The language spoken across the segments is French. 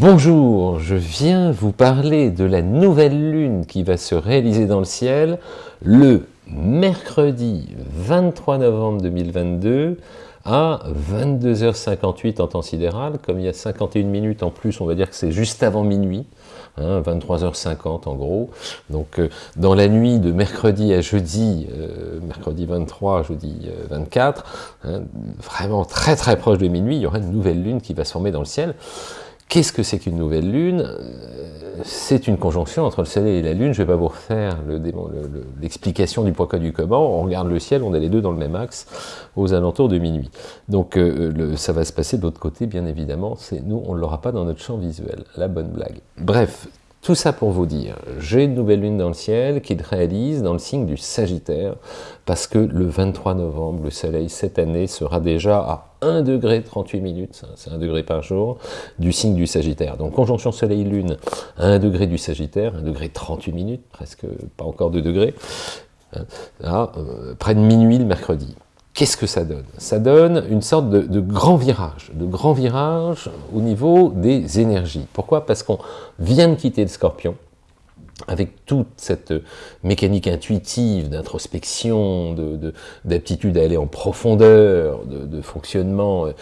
Bonjour, je viens vous parler de la nouvelle lune qui va se réaliser dans le ciel le mercredi 23 novembre 2022 à 22h58 en temps sidéral. Comme il y a 51 minutes en plus, on va dire que c'est juste avant minuit, 23h50 hein, en gros. Donc euh, dans la nuit de mercredi à jeudi, euh, mercredi 23, jeudi 24, euh, hein, vraiment très très proche de minuit, il y aura une nouvelle lune qui va se former dans le ciel. Qu'est-ce que c'est qu'une nouvelle lune? C'est une conjonction entre le soleil et la lune. Je ne vais pas vous refaire l'explication du pourquoi du comment. On regarde le ciel, on a les deux dans le même axe aux alentours de minuit. Donc euh, ça va se passer de l'autre côté, bien évidemment. Nous, on ne l'aura pas dans notre champ visuel. La bonne blague. Bref, tout ça pour vous dire, j'ai une nouvelle lune dans le ciel qui réalise dans le signe du Sagittaire, parce que le 23 novembre, le soleil cette année sera déjà à 1 degré 38 minutes, c'est 1 degré par jour, du signe du Sagittaire. Donc conjonction soleil-lune, 1 degré du Sagittaire, 1 degré 38 minutes, presque pas encore 2 degrés, hein, là, euh, près de minuit le mercredi. Qu'est-ce que ça donne? Ça donne une sorte de, grand virage, de grand virage au niveau des énergies. Pourquoi? Parce qu'on vient de quitter le scorpion, avec toute cette mécanique intuitive d'introspection, d'aptitude à aller en profondeur, de, fonctionnement euh,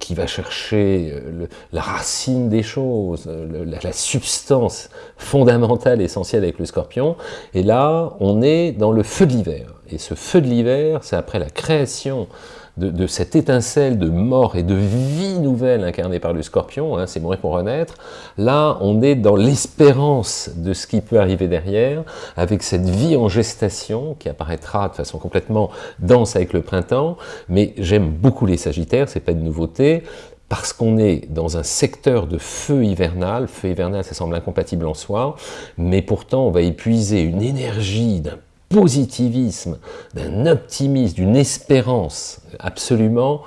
qui va chercher euh, la racine des choses, la, la, substance fondamentale, essentielle avec le scorpion, et là, on est dans le feu de l'hiver. Et ce feu de l'hiver, c'est après la création de, cette étincelle de mort et de vie nouvelle incarnée par le scorpion, hein, c'est mourir pour renaître, là on est dans l'espérance de ce qui peut arriver derrière, avec cette vie en gestation qui apparaîtra de façon complètement dense avec le printemps, mais j'aime beaucoup les sagittaires, c'est pas une nouveauté, parce qu'on est dans un secteur de feu hivernal, feu hivernal ça semble incompatible en soi, mais pourtant on va épuiser une énergie d'un positivisme, d'un optimisme, d'une espérance absolument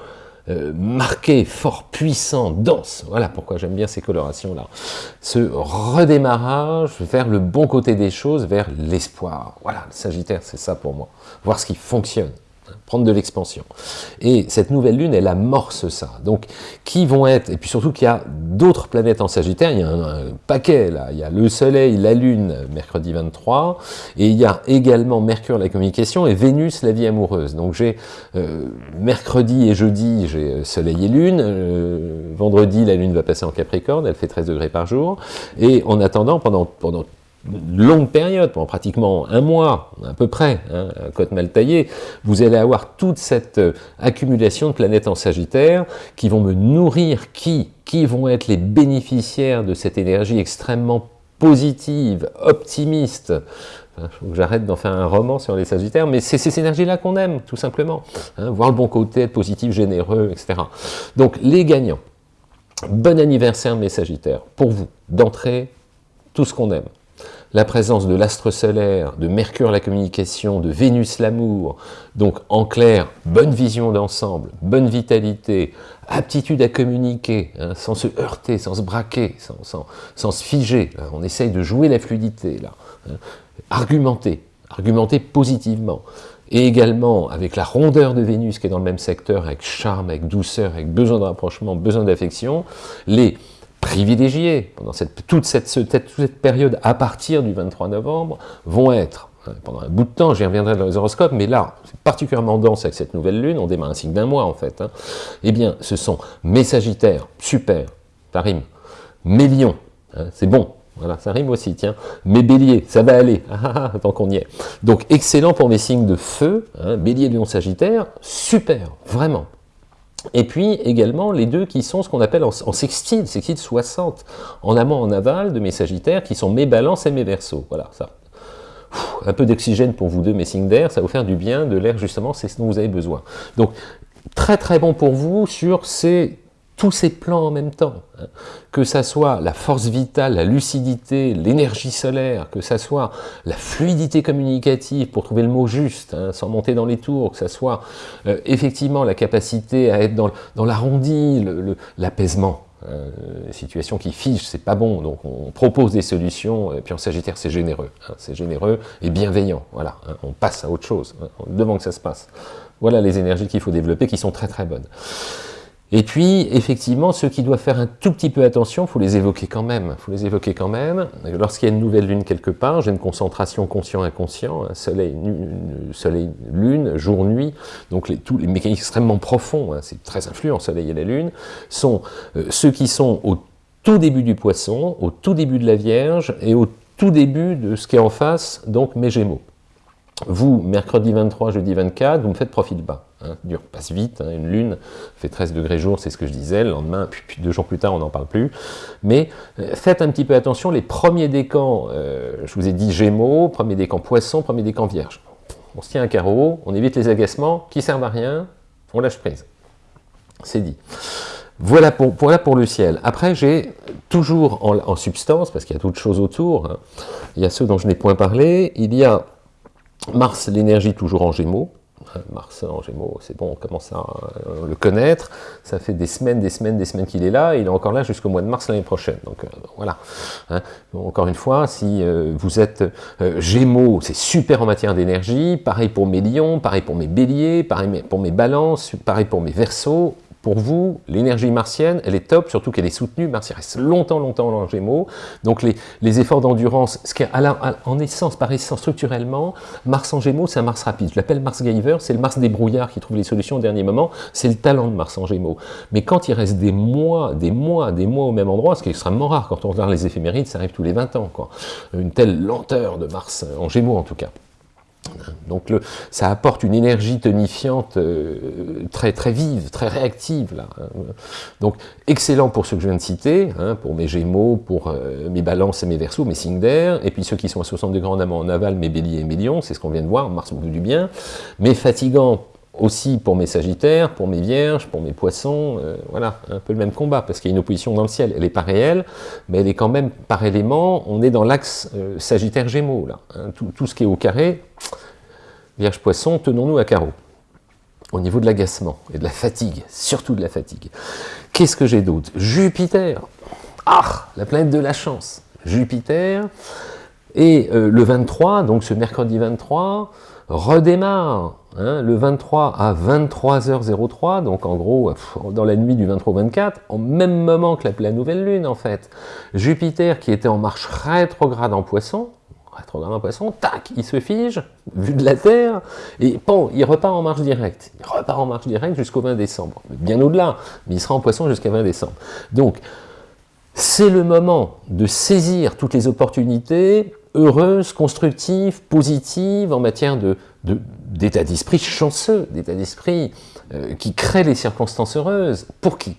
euh, marqué, fort, puissant, dense. Voilà pourquoi j'aime bien ces colorations-là. Ce redémarrage vers le bon côté des choses, vers l'espoir. Voilà, le Sagittaire, c'est ça pour moi. Voir ce qui fonctionne prendre de l'expansion. Et cette nouvelle lune, elle amorce ça. Donc, qui vont être, et puis surtout qu'il y a d'autres planètes en Sagittaire, il y a un, paquet là, il y a le Soleil, la Lune, mercredi 23, et il y a également Mercure, la communication, et Vénus, la vie amoureuse. Donc j'ai euh, mercredi et jeudi, j'ai euh, Soleil et Lune, euh, vendredi, la Lune va passer en Capricorne, elle fait 13 degrés par jour, et en attendant, pendant, pendant longue période, pendant pratiquement un mois, à peu près, hein, côte mal taillée, vous allez avoir toute cette euh, accumulation de planètes en Sagittaire qui vont me nourrir, qui Qui vont être les bénéficiaires de cette énergie extrêmement positive, optimiste, j'arrête d'en faire un roman sur les Sagittaires, mais c'est ces énergies-là qu'on aime, tout simplement. Hein, voir le bon côté, être positif, généreux, etc. Donc, les gagnants, bon anniversaire mes Sagittaires, pour vous, d'entrée, tout ce qu'on aime la présence de l'astre solaire, de Mercure la communication, de Vénus l'amour, donc en clair, bonne vision d'ensemble, bonne vitalité, aptitude à communiquer, hein, sans se heurter, sans se braquer, sans, se figer, hein. on essaye de jouer la fluidité, là, hein. argumenter, argumenter positivement, et également avec la rondeur de Vénus qui est dans le même secteur, avec charme, avec douceur, avec besoin de rapprochement, besoin d'affection, les privilégiés pendant cette, toute, cette, cette, période à partir du 23 novembre vont être, hein, pendant un bout de temps, j'y reviendrai dans les horoscopes, mais là, c'est particulièrement dense avec cette nouvelle lune, on démarre un signe d'un mois en fait, hein. eh bien, ce sont mes sagittaires, super, ça rime, mes lions, hein, c'est bon, voilà, ça rime aussi, tiens. Mes béliers, ça va aller, ah, ah, ah, tant qu'on y est. Donc, excellent pour mes signes de feu, bélier, lion, sagittaire, super, vraiment. Et puis également les deux qui sont ce qu'on appelle en, sextile, sextile 60, en amont, en aval de mes sagittaires, qui sont mes balances et mes versos. Voilà, ça. un peu d'oxygène pour vous deux, mes signes d'air, ça va vous faire du bien, de l'air justement, c'est ce dont vous avez besoin. Donc, très très bon pour vous sur ces tous ces plans en même temps, hein. que ça soit la force vitale, la lucidité, l'énergie solaire, que ça soit la fluidité communicative pour trouver le mot juste, hein, sans monter dans les tours, que ça soit euh, effectivement la capacité à être dans, l'arrondi, l'apaisement. Euh, situation qui fige, c'est pas bon, donc on propose des solutions, et puis en Sagittaire c'est généreux, hein, c'est généreux et bienveillant, voilà, on passe à autre chose, devant que ça se passe. Voilà les énergies qu'il faut développer, qui sont très très bonnes. Et puis, effectivement, ceux qui doivent faire un tout petit peu attention, faut les évoquer quand même. faut les évoquer quand même. Lorsqu'il y a une nouvelle lune quelque part, j'ai une concentration conscient-inconscient, soleil, soleil, lune, jour, nuit, donc tous les mécanismes extrêmement profonds, hein, c'est très influent, soleil et la lune, sont euh, ceux qui sont au tout début du poisson, au tout début de la Vierge et au tout début de ce qui est en face, donc mes Gémeaux. Vous, mercredi 23, jeudi 24, vous me faites profil bas. Hein, dur passe vite, hein, une lune fait 13 degrés jour, c'est ce que je disais, le lendemain, puis, deux jours plus tard, on n'en parle plus. Mais euh, faites un petit peu attention, les premiers décans, euh, je vous ai dit Gémeaux, premier décan Poisson, premier décan Vierge. On se tient un carreau, on évite les agacements qui servent à rien, on lâche prise. C'est dit. Voilà pour, voilà pour le ciel. Après, j'ai toujours en, substance, parce qu'il y a d'autres choses autour, hein, il y a ceux dont je n'ai point parlé, il y a Mars, l'énergie toujours en Gémeaux, Mars en Gémeaux, c'est bon, on commence à euh, le connaître. Ça fait des semaines, des semaines, des semaines qu'il est là. il est encore là jusqu'au mois de mars l'année prochaine. Donc euh, voilà. Hein. encore une fois, si euh, vous êtes Gémeaux, c'est super en matière d'énergie. Pareil pour mes lions, pareil pour mes béliers, pareil pour mes balances, pareil pour mes versos pour vous, l'énergie martienne, elle est top, surtout qu'elle est soutenue. Mars reste longtemps, longtemps en Gémeaux. Donc les, efforts d'endurance, ce qui est en essence, par essence, structurellement, Mars en Gémeaux, c'est un Mars rapide. Je l'appelle Mars Giver, c'est le Mars des brouillards qui trouve les solutions au dernier moment. C'est le talent de Mars en Gémeaux. Mais quand il reste des mois, des mois, des mois au même endroit, ce qui est extrêmement rare, quand on regarde les éphémérides, ça arrive tous les 20 ans. Quoi. Une telle lenteur de Mars, en Gémeaux en tout cas. Donc le, ça apporte une énergie tonifiante euh, très très vive, très réactive. Là. Hein. Donc excellent pour ceux que je viens de citer, hein, pour mes Gémeaux, pour euh, mes Balances et mes Verseaux, mes signes d'air, et puis ceux qui sont à 60 degrés en amont en aval, mes Béliers et mes Lions, c'est ce qu'on vient de voir, Mars veut du bien, mais fatigant aussi pour mes Sagittaires, pour mes Vierges, pour mes Poissons, euh, voilà, un peu le même combat, parce qu'il y a une opposition dans le ciel, elle n'est pas réelle, mais elle est quand même par élément, on est dans l'axe Sagittaire-Gémeaux, là, hein. tout, tout, ce qui est au carré, Vierge Poisson, tenons-nous à carreau. Au niveau de l'agacement et de la fatigue, surtout de la fatigue. Qu'est-ce que j'ai d'autre? Jupiter. Ah, la planète de la chance. Jupiter. Et euh, le 23, donc ce mercredi 23, redémarre. Hein, le 23 à 23h03, donc en gros, dans la nuit du 23 au 24, au même moment que la pleine nouvelle lune, en fait. Jupiter, qui était en marche rétrograde en poisson, rétrograde en poisson, tac, il se fige, vu de la Terre, et bon, il repart en marche directe. Il repart en marche directe jusqu'au 20 décembre. Bien au-delà, mais il sera en poisson jusqu'à 20 décembre. Donc, c'est le moment de saisir toutes les opportunités heureuses, constructives, positives en matière d'état d'esprit chanceux, d'état d'esprit euh, qui crée les circonstances heureuses. Pour qui?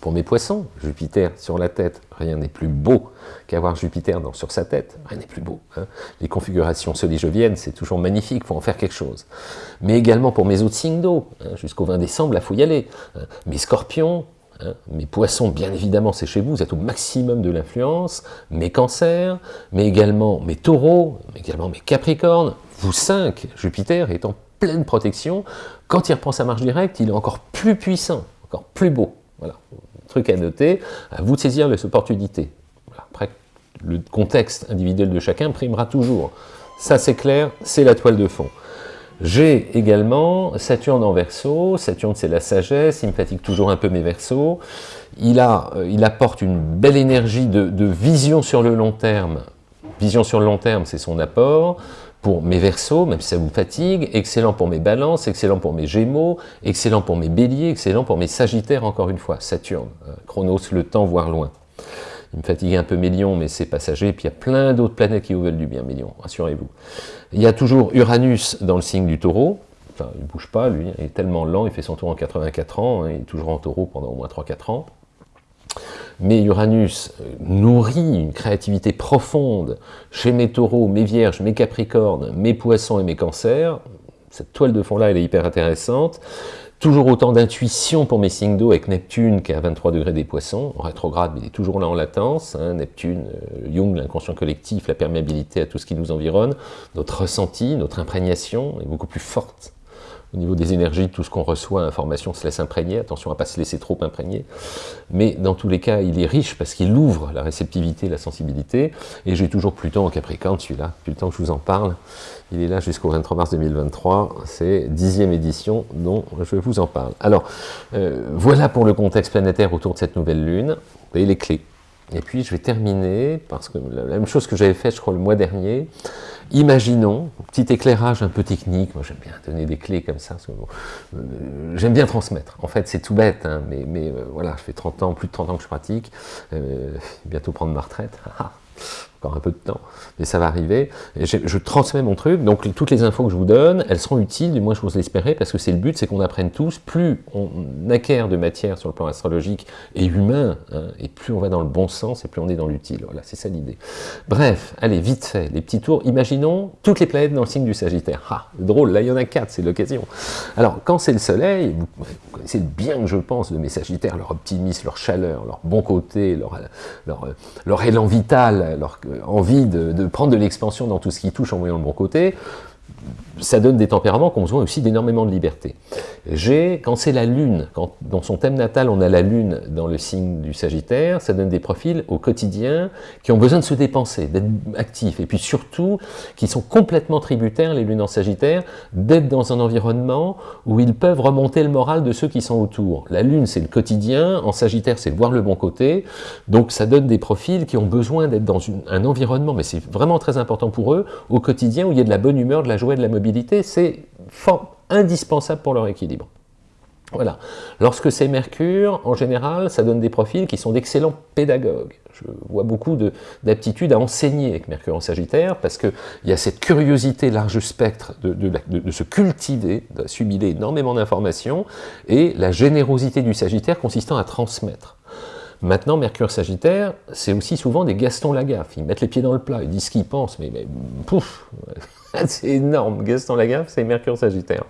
Pour mes poissons, Jupiter sur la tête, rien n'est plus beau qu'avoir Jupiter sur sa tête, rien n'est plus beau. Hein. Les configurations solijoviennes, c'est toujours magnifique, il faut en faire quelque chose. Mais également pour mes autres signes d'eau, hein, jusqu'au 20 décembre, là, faut y aller. Hein. Mes scorpions, mes poissons, bien évidemment, c'est chez vous, vous êtes au maximum de l'influence, mes cancers, mais également mes taureaux, mais également mes capricornes, vous cinq, Jupiter est en pleine protection, quand il reprend sa marche directe, il est encore plus puissant, encore plus beau. Voilà, truc à noter, à vous de saisir les opportunités. Après, le contexte individuel de chacun primera toujours. Ça c'est clair, c'est la toile de fond. J'ai également Saturne en verso, Saturne c'est la sagesse, il me fatigue toujours un peu mes versos, euh, il apporte une belle énergie de, de vision sur le long terme, vision sur le long terme c'est son apport, pour mes versos, même si ça vous fatigue, excellent pour mes balances, excellent pour mes gémeaux, excellent pour mes béliers, excellent pour mes sagittaires, encore une fois, Saturne, euh, Chronos, le temps, voire loin. Il me fatigue un peu mes lions, mais c'est passager, puis il y a plein d'autres planètes qui vous veulent du bien, mes lions, rassurez-vous. Il y a toujours Uranus dans le signe du taureau, enfin, il ne bouge pas, lui, il est tellement lent, il fait son tour en 84 ans, hein, il est toujours en taureau pendant au moins 3-4 ans. Mais Uranus euh, nourrit une créativité profonde chez mes taureaux, mes vierges, mes capricornes, mes poissons et mes cancers. Cette toile de fond-là, elle est hyper intéressante. Toujours autant d'intuition pour mes signes d'eau avec Neptune qui est à 23 degrés des poissons, en rétrograde, mais il est toujours là en latence. Hein. Neptune, euh, Jung, l'inconscient collectif, la perméabilité à tout ce qui nous environne, notre ressenti, notre imprégnation est beaucoup plus forte au niveau des énergies, tout ce qu'on reçoit, l'information se laisse imprégner, attention à ne pas se laisser trop imprégner, mais dans tous les cas, il est riche parce qu'il ouvre la réceptivité, la sensibilité, et j'ai toujours Pluton en Capricorne, celui-là, depuis le temps que je vous en parle, il est là jusqu'au 23 mars 2023, c'est dixième édition dont je vous en parle. Alors, euh, voilà pour le contexte planétaire autour de cette nouvelle lune, et les clés. Et puis je vais terminer, parce que la même chose que j'avais fait, je crois, le mois dernier, Imaginons, petit éclairage un peu technique, moi j'aime bien donner des clés comme ça, euh, j'aime bien transmettre. En fait c'est tout bête, hein, mais, euh, voilà, je fais 30 ans, plus de 30 ans que je pratique, euh, bientôt prendre ma retraite. encore un peu de temps, mais ça va arriver. je, transmets mon truc, donc toutes les infos que je vous donne, elles seront utiles, du moins je vous l'espérais, parce que c'est le but, c'est qu'on apprenne tous, plus on acquiert de matière sur le plan astrologique et humain, hein, et plus on va dans le bon sens, et plus on est dans l'utile. Voilà, c'est ça l'idée. Bref, allez, vite fait, les petits tours. Imaginons toutes les planètes dans le signe du Sagittaire. Ah, drôle, là il y en a quatre, c'est l'occasion. Alors, quand c'est le Soleil, vous, connaissez bien, je pense, de mes Sagittaires, leur optimisme, leur chaleur, leur bon côté, leur, leur, leur élan vital, leur euh, envie de, prendre de l'expansion dans tout ce qui touche en voyant le bon côté, ça donne des tempéraments qui ont besoin aussi d'énormément de liberté. J'ai, quand c'est la Lune, quand dans son thème natal on a la Lune dans le signe du Sagittaire, ça donne des profils au quotidien qui ont besoin de se dépenser, d'être actifs, et puis surtout qui sont complètement tributaires, les lunes en Sagittaire, d'être dans un environnement où ils peuvent remonter le moral de ceux qui sont autour. La Lune c'est le quotidien, en Sagittaire c'est voir le bon côté, donc ça donne des profils qui ont besoin d'être dans un environnement, mais c'est vraiment très important pour eux, au quotidien où il y a de la bonne humeur, de la joie, de la mobilité, c'est indispensable pour leur équilibre. Voilà. Lorsque c'est Mercure, en général, ça donne des profils qui sont d'excellents pédagogues. Je vois beaucoup d'aptitudes à enseigner avec Mercure en Sagittaire, parce qu'il y a cette curiosité large spectre de, de se cultiver, d'assimiler énormément d'informations, et la générosité du Sagittaire consistant à transmettre. Maintenant, Mercure Sagittaire, c'est aussi souvent des Gaston Lagaffe. Ils mettent les pieds dans le plat, ils disent ce qu'ils pensent, mais pouf C'est énorme, Gaston Lagaffe, c'est Mercure Sagittaire.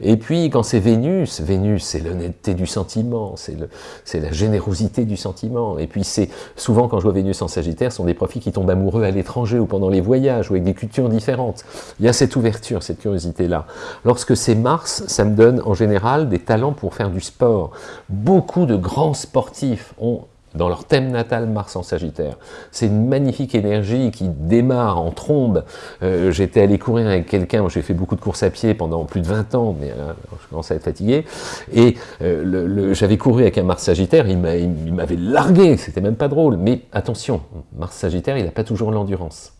Et puis, quand c'est Vénus, Vénus, c'est l'honnêteté du sentiment, c'est la générosité du sentiment. Et puis, c'est souvent, quand je vois Vénus en Sagittaire, ce sont des profils qui tombent amoureux à l'étranger ou pendant les voyages, ou avec des cultures différentes. Il y a cette ouverture, cette curiosité-là. Lorsque c'est Mars, ça me donne en général des talents pour faire du sport. Beaucoup de grands sportifs ont dans leur thème natal Mars en Sagittaire. C'est une magnifique énergie qui démarre en trombe. Euh, j'étais allé courir avec quelqu'un, j'ai fait beaucoup de courses à pied pendant plus de 20 ans, mais euh, je commence à être fatigué, et euh, j'avais couru avec un Mars Sagittaire, il m'avait largué, c'était même pas drôle, mais attention, Mars Sagittaire, il n'a pas toujours l'endurance.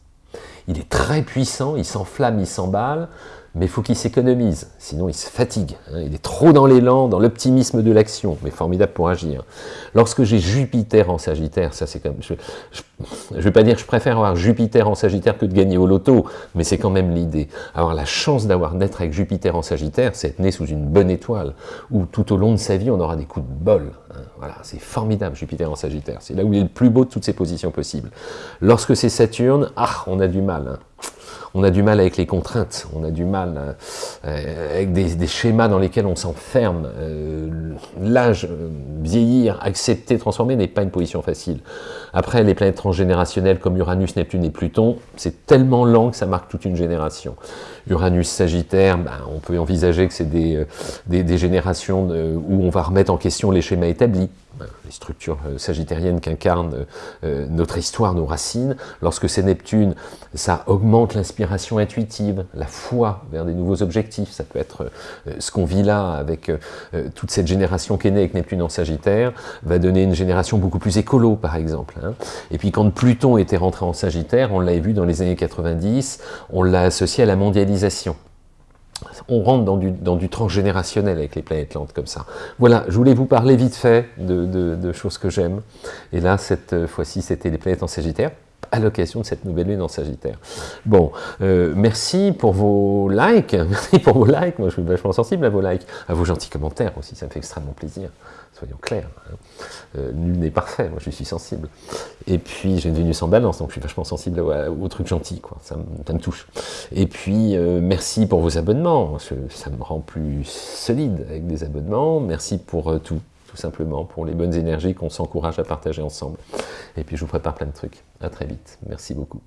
Il est très puissant, il s'enflamme, il s'emballe, mais il faut qu'il s'économise, sinon il se fatigue. Hein. il est trop dans l'élan, dans l'optimisme de l'action, mais formidable pour agir. Lorsque j'ai Jupiter en Sagittaire, ça c'est comme... Je ne vais pas dire je préfère avoir Jupiter en Sagittaire que de gagner au loto, mais c'est quand même l'idée. Avoir la chance d'avoir d'être avec Jupiter en Sagittaire, c'est être né sous une bonne étoile, où tout au long de sa vie, on aura des coups de bol. Hein. Voilà, c'est formidable Jupiter en Sagittaire. C'est là où il est le plus beau de toutes ces positions possibles. Lorsque c'est Saturne, ah, on a du mal. Hein on a du mal avec les contraintes, on a du mal euh, avec des, schémas dans lesquels on s'enferme. Euh, l'âge, euh, vieillir, accepter, transformer n'est pas une position facile. Après, les planètes transgénérationnelles comme Uranus, Neptune et Pluton, c'est tellement lent que ça marque toute une génération. Uranus, Sagittaire, ben, on peut envisager que c'est des, des, générations où on va remettre en question les schémas établis les structures euh, sagittariennes qu'incarne euh, euh, notre histoire, nos racines. Lorsque c'est Neptune, ça augmente l'inspiration intuitive, la foi vers des nouveaux objectifs. Ça peut être ce qu'on vit là avec toute cette génération qui est née avec Neptune en Sagittaire, va donner une génération beaucoup plus écolo, par exemple. Hein. Et puis quand Pluton était rentré en Sagittaire, on l'avait vu dans les années 90, on l'a associé à la mondialisation on rentre dans du, transgénérationnel avec les planètes lentes comme ça. Voilà, je voulais vous parler vite fait de, choses que j'aime. Et là, cette fois-ci, c'était les planètes en Sagittaire à l'occasion de cette nouvelle lune en Sagittaire. Bon, euh, merci pour vos likes, merci pour vos likes, moi je suis vachement sensible à vos likes, à vos gentils commentaires aussi, ça me fait extrêmement plaisir, soyons clairs. Hein. Euh, nul n'est parfait, moi je suis sensible. Et puis j'ai une Vénus en balance, donc je suis vachement sensible aux, trucs gentils, quoi. Ça, me touche. Et puis euh, merci pour vos abonnements, ça me rend plus solide avec des abonnements, merci pour tout, tout simplement, pour les bonnes énergies qu'on s'encourage à partager ensemble. Et puis je vous prépare plein de trucs. À très vite. Merci beaucoup.